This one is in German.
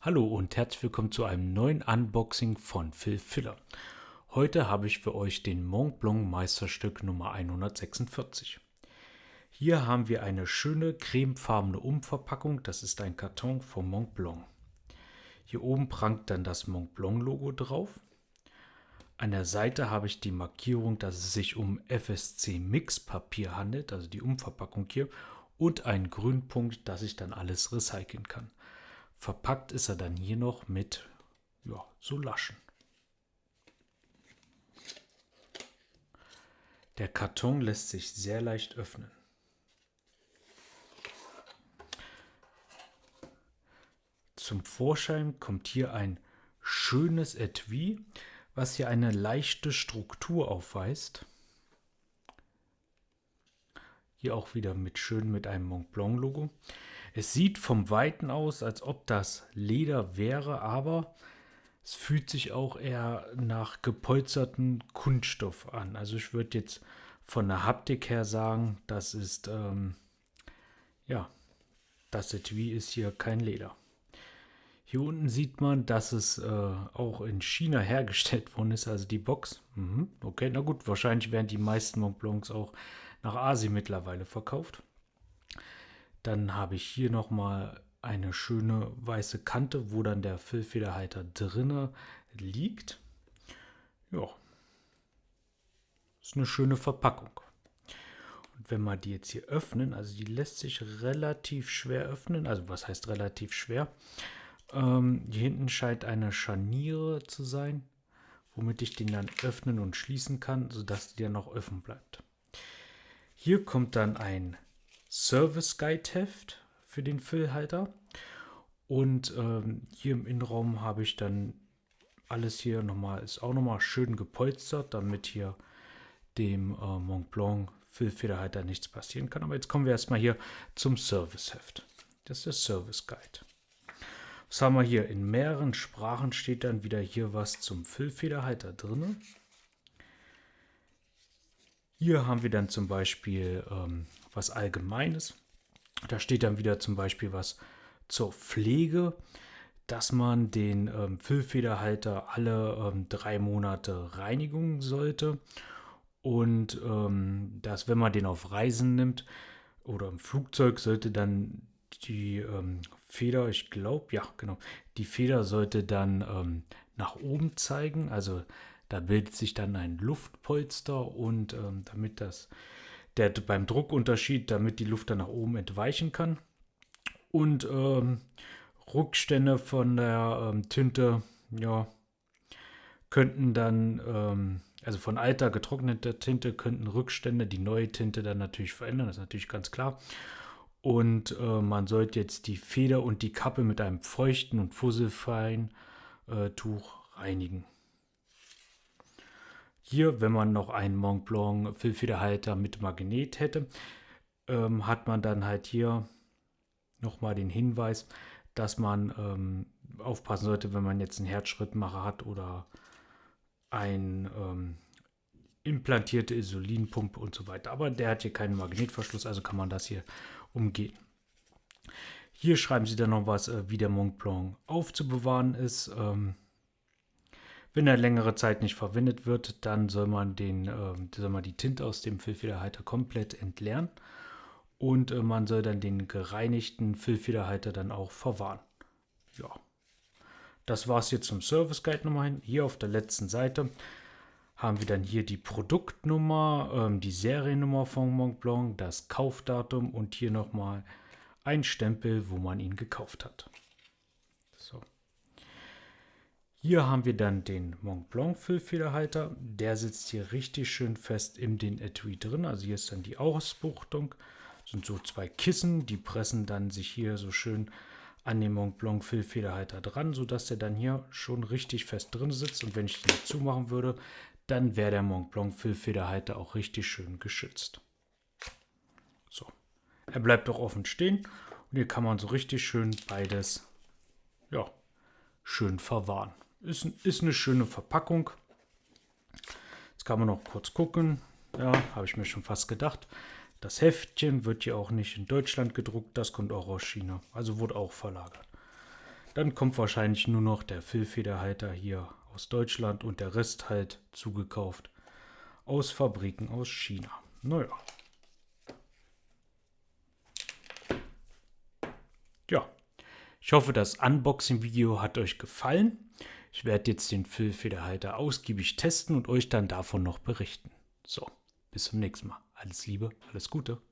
Hallo und herzlich willkommen zu einem neuen Unboxing von Phil Filler. Heute habe ich für euch den Mont Blanc Meisterstück Nummer 146. Hier haben wir eine schöne cremefarbene Umverpackung. Das ist ein Karton vom Mont Blanc. Hier oben prangt dann das Mont Blanc Logo drauf. An der Seite habe ich die Markierung, dass es sich um FSC Mix Papier handelt, also die Umverpackung hier, und einen Grünpunkt, dass ich dann alles recyceln kann. Verpackt ist er dann hier noch mit ja, so Laschen. Der Karton lässt sich sehr leicht öffnen. Zum Vorschein kommt hier ein schönes Etui, was hier eine leichte Struktur aufweist. Hier auch wieder mit schön mit einem Mont Blanc Logo. Es sieht vom Weiten aus, als ob das Leder wäre, aber es fühlt sich auch eher nach gepolsterten Kunststoff an. Also ich würde jetzt von der Haptik her sagen, das ist, ähm, ja, das Etui ist hier kein Leder. Hier unten sieht man, dass es äh, auch in China hergestellt worden ist, also die Box. Mhm, okay, na gut, wahrscheinlich werden die meisten Montblancs auch nach Asien mittlerweile verkauft. Dann habe ich hier nochmal eine schöne weiße Kante, wo dann der Füllfederhalter drinne liegt. Ja, ist eine schöne Verpackung. Und wenn wir die jetzt hier öffnen, also die lässt sich relativ schwer öffnen, also was heißt relativ schwer? Ähm, hier hinten scheint eine Scharniere zu sein, womit ich den dann öffnen und schließen kann, sodass die dann noch offen bleibt. Hier kommt dann ein Service Guide Heft für den Füllhalter. Und ähm, hier im Innenraum habe ich dann alles hier nochmal, ist auch nochmal schön gepolstert, damit hier dem äh, Mont Blanc Füllfederhalter nichts passieren kann. Aber jetzt kommen wir erstmal hier zum Service Heft. Das ist der Service Guide. Was haben wir hier? In mehreren Sprachen steht dann wieder hier was zum Füllfederhalter drin. Hier haben wir dann zum Beispiel ähm, was Allgemeines. Da steht dann wieder zum Beispiel was zur Pflege, dass man den ähm, Füllfederhalter alle ähm, drei Monate reinigen sollte und ähm, dass wenn man den auf Reisen nimmt oder im Flugzeug sollte dann die ähm, Feder, ich glaube, ja genau, die Feder sollte dann ähm, nach oben zeigen, also da bildet sich dann ein Luftpolster und ähm, damit das der beim Druckunterschied, damit die Luft dann nach oben entweichen kann. Und ähm, Rückstände von der ähm, Tinte, ja, könnten dann, ähm, also von alter getrockneter Tinte könnten Rückstände die neue Tinte dann natürlich verändern, das ist natürlich ganz klar. Und äh, man sollte jetzt die Feder und die Kappe mit einem feuchten und fusselfreien äh, Tuch reinigen. Hier, wenn man noch einen Mont Blanc Füllfederhalter mit Magnet hätte, ähm, hat man dann halt hier nochmal den Hinweis, dass man ähm, aufpassen sollte, wenn man jetzt einen Herzschrittmacher hat oder ein ähm, implantierte Insulinpumpe und so weiter. Aber der hat hier keinen Magnetverschluss, also kann man das hier umgehen. Hier schreiben sie dann noch was, äh, wie der Mont Blanc aufzubewahren ist. Ähm, wenn er längere Zeit nicht verwendet wird, dann soll man, den, äh, soll man die Tinte aus dem Füllfederhalter komplett entleeren und äh, man soll dann den gereinigten Füllfederhalter dann auch verwahren. Ja, das war es jetzt zum Service Guide Nummer Hier auf der letzten Seite haben wir dann hier die Produktnummer, ähm, die Seriennummer von Mont Blanc, das Kaufdatum und hier nochmal ein Stempel, wo man ihn gekauft hat. So. Hier haben wir dann den Mont Blanc Füllfederhalter. Der sitzt hier richtig schön fest in den Etui drin. Also hier ist dann die Ausbuchtung. Das sind so zwei Kissen, die pressen dann sich hier so schön an den Mont Blanc Füllfederhalter dran, sodass der dann hier schon richtig fest drin sitzt. Und wenn ich den zumachen würde, dann wäre der Mont Blanc Füllfederhalter auch richtig schön geschützt. So, er bleibt auch offen stehen und hier kann man so richtig schön beides, ja, schön verwahren. Ist, ist eine schöne Verpackung. Jetzt kann man noch kurz gucken. Ja, habe ich mir schon fast gedacht. Das Heftchen wird hier auch nicht in Deutschland gedruckt, das kommt auch aus China. Also wurde auch verlagert. Dann kommt wahrscheinlich nur noch der Füllfederhalter hier aus Deutschland und der Rest halt zugekauft aus Fabriken aus China. Naja. Ja, ich hoffe, das Unboxing-Video hat euch gefallen. Ich werde jetzt den Füllfederhalter ausgiebig testen und euch dann davon noch berichten. So, bis zum nächsten Mal. Alles Liebe, alles Gute.